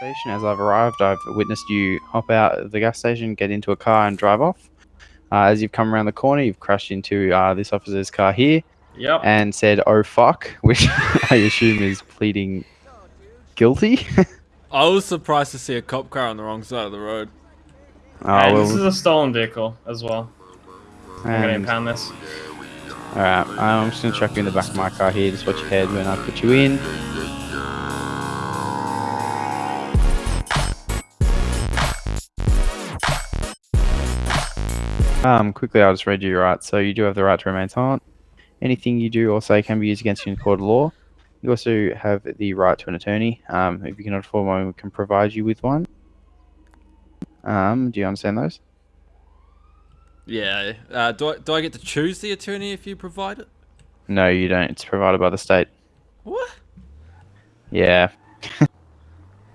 station. As I've arrived, I've witnessed you hop out of the gas station, get into a car, and drive off. Uh, as you've come around the corner, you've crashed into uh, this officer's car here Yep. and said, "Oh fuck," which I assume is pleading guilty. I was surprised to see a cop car on the wrong side of the road. Oh, and this is a stolen vehicle as well. I'm gonna impound this. Alright, I'm just gonna chuck you in the back of my car here, just watch your head when I put you in. Um, quickly, I'll just read you your rights. So, you do have the right to remain silent. Anything you do or say can be used against you in court of law. You also have the right to an attorney. Um, if you cannot afford one, we can provide you with one. Um, do you understand those? Yeah. Uh, do I do I get to choose the attorney if you provide it? No, you don't. It's provided by the state. What? Yeah.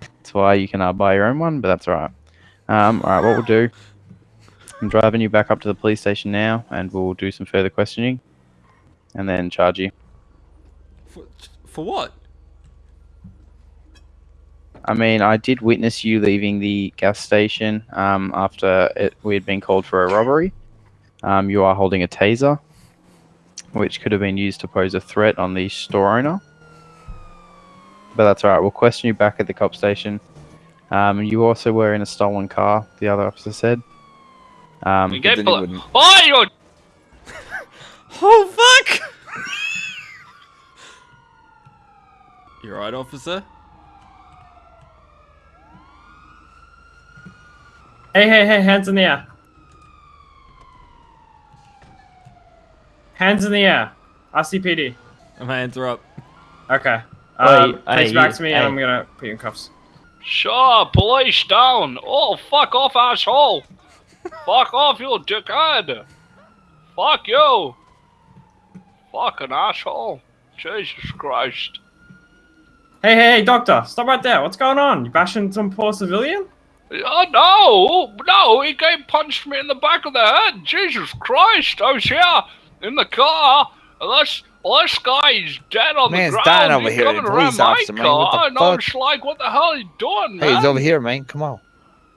that's why you can uh, buy your own one, but that's alright. Um, alright, what we'll do, I'm driving you back up to the police station now, and we'll do some further questioning, and then charge you. For, for what? I mean, I did witness you leaving the gas station um, after it, we had been called for a robbery. Um, you are holding a taser, which could have been used to pose a threat on the store owner. But that's alright, we'll question you back at the cop station. Um, you also were in a stolen car, the other officer said. Um, You but get then Oh, you Oh fuck! you right, officer? Hey, hey, hey! Hands in the air. Hands in the air. RCPD. My hands are up. Okay. Uh, Wait, place hey, back you- to me, and hey. I'm gonna put you in cuffs. Sure, police down. Oh, fuck off, asshole. Fuck off, you dickhead. Fuck you. Fucking asshole. Jesus Christ. Hey, hey, hey, doctor! Stop right there. What's going on? You bashing some poor civilian? Oh, no. No, he came punched me in the back of the head. Jesus Christ. I was here in the car. And this, this guy is dead on Man's the ground. dying over He's here, coming police around my officer, man. What the car. And I'm fuck? just like, what the hell are you doing, Hey, man? he's over here, man. Come on.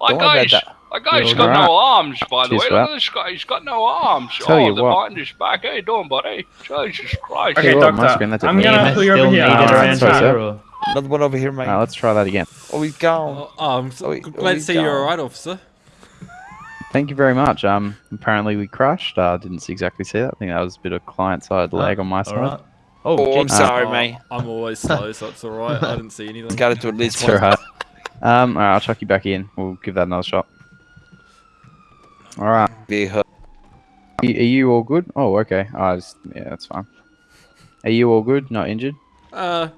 That Don't worry about guy's, that. That guy's got alright. no arms, by the Cheers way. for Look at this guy. He's got no arms. Tell oh, you they're what. behind his back. How you doing, buddy? Jesus Christ. Okay, you what, my doctor. screen, that's a I'm gonna EMS pull you over still here. needed Alright, around sorry, here, sir. Another one over here, man. Uh, let's try that again. oh, he's gone. Oh, oh, I'm so Oh, he- glad oh, to he's see you're gone. alright, officer. Thank you very much. Um, apparently we crashed. Uh, didn't exactly see that. I think that was a bit of client side lag on my side. Alright. Oh, Oh, I'm sorry, Oh, man. I'm always slow, so it's alright. I didn't see anything. Got it to at least one. alright. Um, alright, I'll chuck you back in. We'll give that another shot. Alright. Be hug. Are are you all good? Oh, okay. Oh, I just, yeah, that's fine. Are you all good? Not injured? Uh,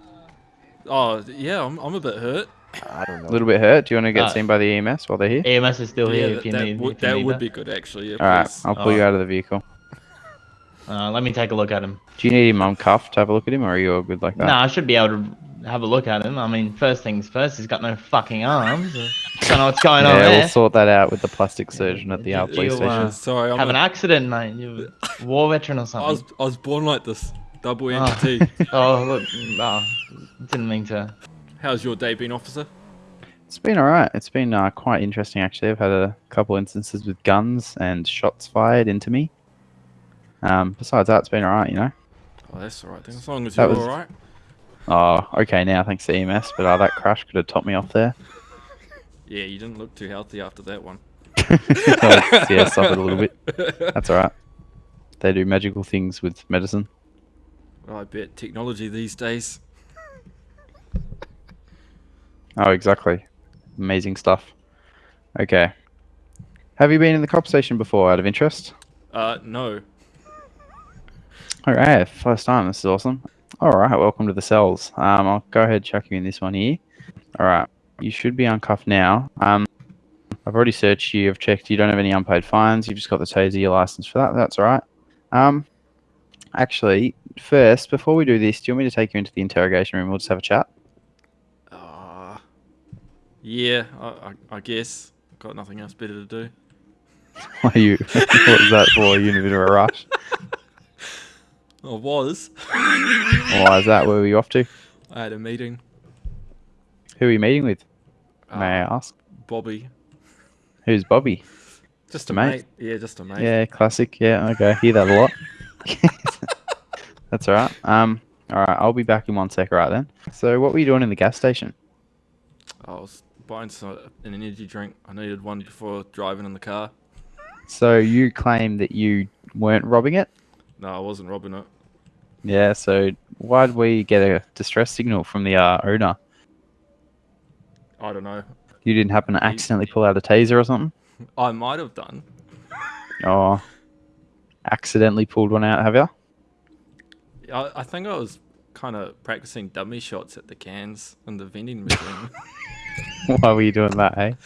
oh yeah, I'm, I'm a bit hurt. I don't know. A little bit hurt? Do you want to get Uh, seen by the EMS while they're here? EMS is still yeah, here that, if you that need. would, if you that would that. be good actually. Yeah, Alright. I'll pull you Alright. out of the vehicle. Uh, let me take a look at him. Do you need him uncuffed to have a look at him, or are you all good like that? Nah, I should be able to have a look at him. I mean, first things first, he's got no fucking arms. Don't know what's going on yeah, there. we'll sort that out with the plastic surgeon at the Yeah, uh, police station. uh, Sorry, I'm Have a- an accident, mate. You're a war veteran or something. I was something. I was born like this. Double Oh. Oh, look. Oh, didn't mean to. How's your day been, officer? It's been alright. It's been uh, quite interesting actually. I've had a couple instances with guns and shots fired into me. Um, besides that, it's been alright, you know. Oh, that's alright then. As long as That you're was- alright. Oh, okay now, thanks to EMS, but uh, that crash could have topped me off there. Yeah, you didn't look too healthy after that one. Oh, yeah, suffered a little bit. That's alright. They do magical things with medicine. Well, I bet technology these days. Oh, exactly. Amazing stuff. Okay. Have you been in the cop station before, out of interest? Uh, no. Alright, first time. This is awesome. Alright, welcome to the cells. Um, I'll go ahead and chuck you in this one here. Alright, you should be uncuffed now. Um, I've already searched you. I've checked. You don't have any unpaid fines. You've just got the taser, your license for that. That's alright. Um, actually, first, before we do this, do you want me to take you into the interrogation room? We'll just have a chat. Uh, yeah, I, I, I guess. Got nothing else better to do. Why you? what was that for? You in a bit of a rush? I was. Why is that? Where were you off to? I had a meeting. Who are you meeting with? May I Uh, ask? Bobby. Who's Bobby? Just a mate? mate. Yeah, just a mate. Yeah, classic. Yeah, okay. Hear that a lot. That's all right. Um, all right. I'll be back in one sec. Right then. So, what were you doing in the gas station? I was buying some, an energy drink. I needed one before driving in the car. So you claim that you weren't robbing it. No, I wasn't robbing it. Yeah. So why did we get a distress signal from the uh, owner? I don't know. You didn't happen to accidentally pull out a taser or something? I might have done. oh, accidentally pulled one out? Have you? I, I think I was kind of practicing dummy shots at the cans in the vending machine. why were you doing that? Hey.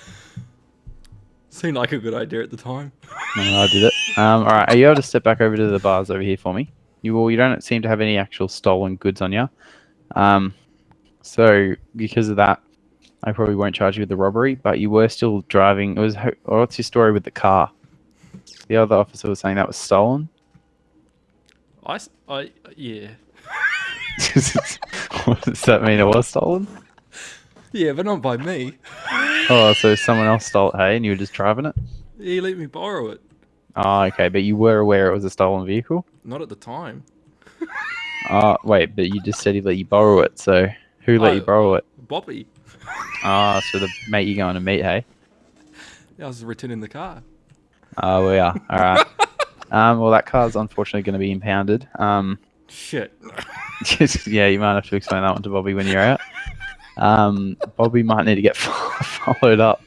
Seemed like a good idea at the time. No, I did it. Um, all right, are you able to step back over to the bars over here for me? You well, you don't seem to have any actual stolen goods on you. Um, so because of that, I probably won't charge you with the robbery. But you were still driving. It was. or What's your story with the car? The other officer was saying that was stolen. I, I yeah. what does that mean? It was stolen? Yeah, but not by me. Oh, so someone else stole it, hey, and you were just driving it? He let me borrow it. Oh, okay, but you were aware it was a stolen vehicle? Not at the time. Oh, wait, but you just said he let you borrow it, so who let you Oh. borrow it? Bobby. Ah, so the mate you're going to meet, hey? I was returning the car. Oh, we are. All right. um, well, that car's unfortunately going to be impounded. Um, Shit. yeah, you might have to explain that one to Bobby when you're out. Um, Bobby might need to get followed up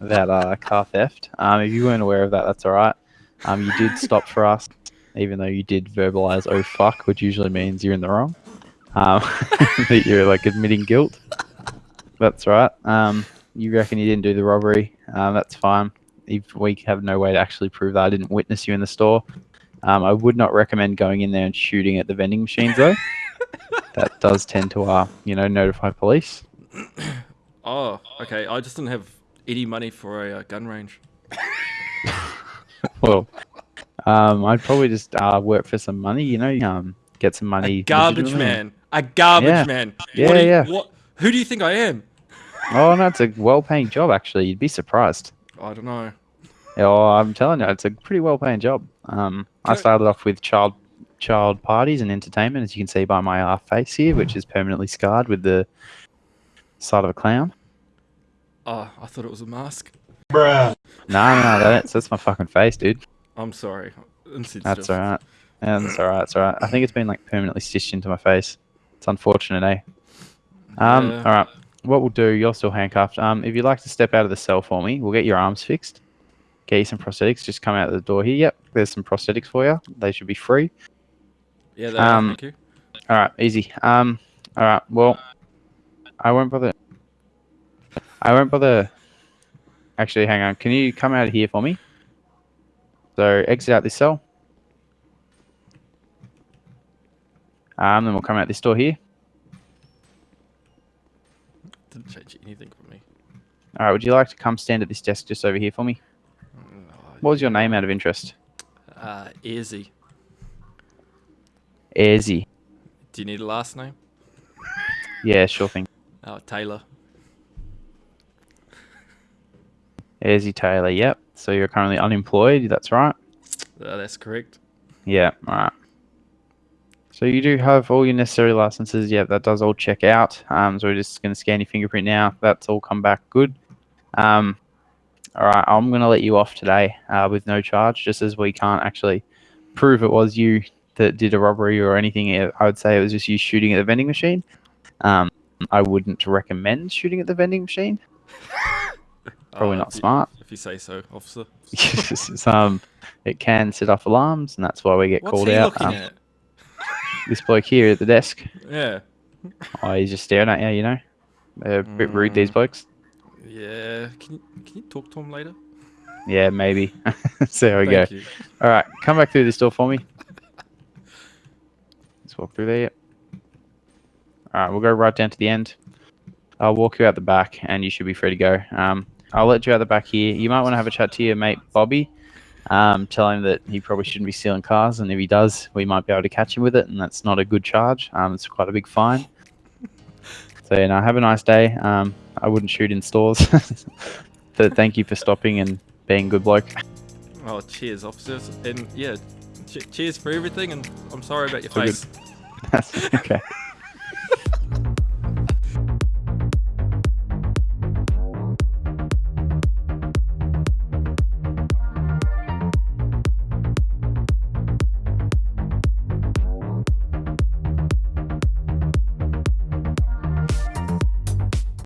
about uh, car theft. Um, if you weren't aware of that, that's all right. Um, you did stop for us, even though you did verbalize "oh fuck," which usually means you're in the wrong. Um, that you're like admitting guilt. That's right. Um, you reckon you didn't do the robbery? Um, that's fine. If we have no way to actually prove that I didn't witness you in the store, um, I would not recommend going in there and shooting at the vending machines though. that does tend to, uh, you know, notify police. Oh, okay. I just didn't have any money for a uh, gun range. Well, um, I'd probably just uh, work for some money, you know, um, get some money. A garbage man. A garbage Yeah. man. Yeah, what you- yeah. What? Who do you think I am? Oh no, it's a well-paying job actually. You'd be surprised. I don't know. Oh, I'm telling you, it's a pretty well-paying job. Um, I I- started off with child child parties and entertainment, as you can see by my uh, face here, which is permanently scarred with the side of a clown. Oh, I thought it was a mask. No, no, that's that's my fucking face, dude. I'm sorry. That's all right. Yeah, that's all right. That's all right. I think it's been like permanently stitched into my face. It's unfortunate, eh? Um, Yeah. all right. What we'll do, you're still handcuffed. Um, if you'd like to step out of the cell for me, we'll get your arms fixed. Get you some prosthetics. Just come out the door here. Yep, there's some prosthetics for you. They should be free. Yeah, Um, thank you. All right, easy. Um, all right. Well, I won't bother. I won't bother. Actually, hang on. Can you come out of here for me? So exit out this cell. Um, then we'll come out this door here. Didn't change anything for me. All right. Would you like to come stand at this desk just over here for me? What was your name out of interest? Uh, Easy. Airzy. Do you need a last name? Yeah, sure thing. Oh, Taylor. Airzy Taylor. Yep. So you're currently unemployed. That's right. Uh, that's correct. Yeah, alright. So you do have all your necessary licenses. Yeah, that does all check out. Um, so we're just going to scan your fingerprint now. That's all come back good. Um, alright, I'm going to let you off today uh, with no charge, just as we can't actually prove it was you that did a robbery or anything. I would say it was just you shooting at the vending machine. Um, I wouldn't recommend shooting at the vending machine. Probably Uh, not if you- smart. If you say so, officer. Um, it can set off alarms, and that's why we get What's called out. Um, at? this bloke here at the desk. Yeah. Oh, he's just staring at you, you know. They're a bit rude, these Mm. blokes. Yeah. Can you, can you talk to him later? Yeah, maybe. so there we Thank go. you. All right, come back through this door for me. Let's walk through there. Yep. All right, we'll go right down to the end. I'll walk you out the back, and you should be free to go. Um, I'll let you out the back here. You might want to have a chat to your mate Bobby. Um, tell him that he probably shouldn't be stealing cars, and if he does, we might be able to catch him with it, and that's not a good charge. Um, it's quite a big fine. So yeah, no, have a nice day. Um, I wouldn't shoot in stores. but thank you for stopping and being a good bloke. Oh, cheers, officers, and yeah, che cheers for everything. And I'm sorry about your good. face. Okay.